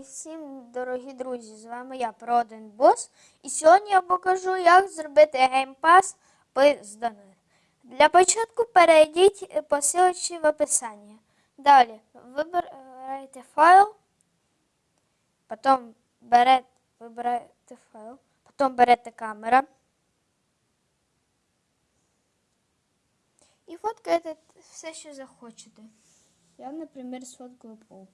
Всім дорогі друзі, з вами я Проден Бос. І сьогодні я покажу, як зробити геймпас без донат. Для початку перейдіть по ссылочці в описанні. Далі вибираєте файл, потім берете, вибираєте файл, потім берете камера. І фоткаєте все, що захочете. Я, наприклад, сфоткаю пол.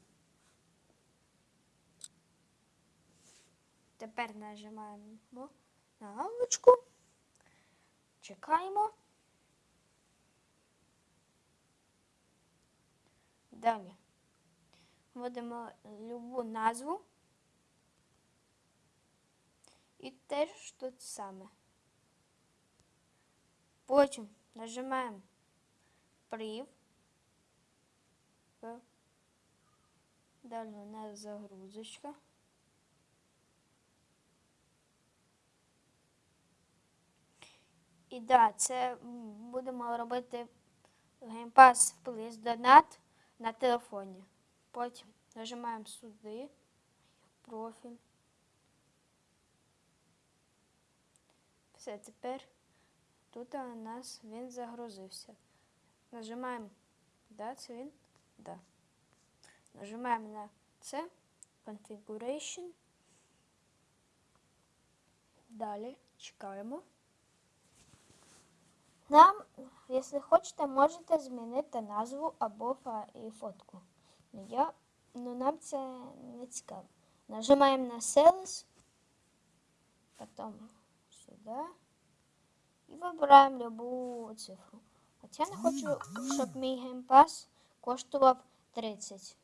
Тепер нажимаємо на галочку, чекаємо. Далі вводимо любу назву. І теж тут саме. Потім нажимаємо прив. Далі у нас загрузочка. І да, це будемо робити геймпас плюс донат на телефоні. Потім нажимаємо сюди, профіль. Все, тепер тут у нас він загрузився. Нажимаємо, да, це він? Да. Нажимаємо на це, Configuration. Далі чекаємо. Нам, якщо хочете, можете змінити назву або фотку. Ну, я, ну нам це не цікаво. Нажимаємо на Sales, потім сюди і вибираємо любу цифру. От я не хочу, щоб мій геймпас коштував 30.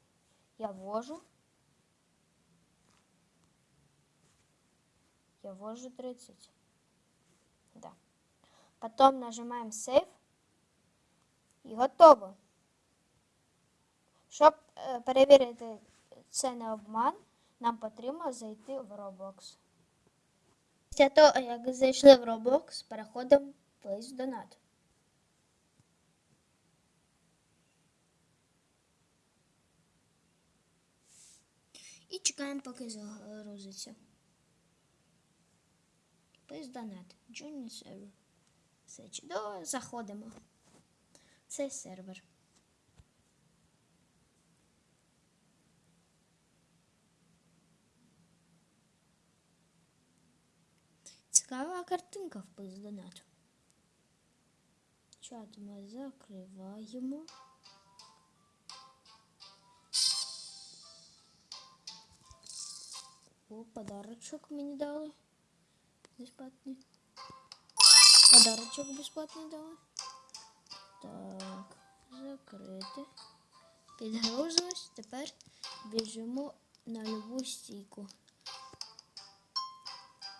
Я ввожу. Я ввожу 30. Да. Потом нажимаем Save. І готово. Щоб е, перевірити це не обман, нам потрібно зайти в Roblox. Після того, як зайшли в Roblox, переходимо в Place Donate. І чекаємо, поки загрузиться. Place Donate. Join server. Все чудово, заходимо. Це сервер. Цікава картинка в пиздонату. Чат ми закриваємо. О, подарочок мені дали. Безплатний. Подарочок безплатний дали. Так, закрити. Підгрузилось. Тепер біжимо на любу стійку.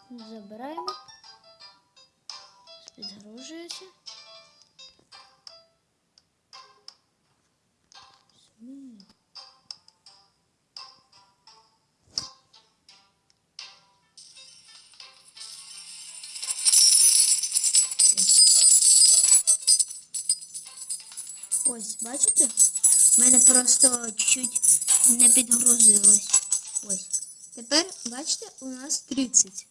Забираємо. Підгружується. Ось, бачите? У мене просто чуть-чуть не підгрузилось. Ось. Тепер, бачите, у нас 30.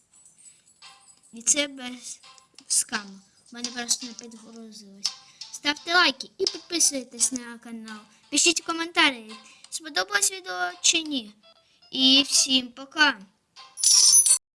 І це без скаму. У мене просто не підгрузилось. Ставте лайки і підписуйтесь на канал. Пишіть коментарі, сподобалось відео чи ні. І всім пока!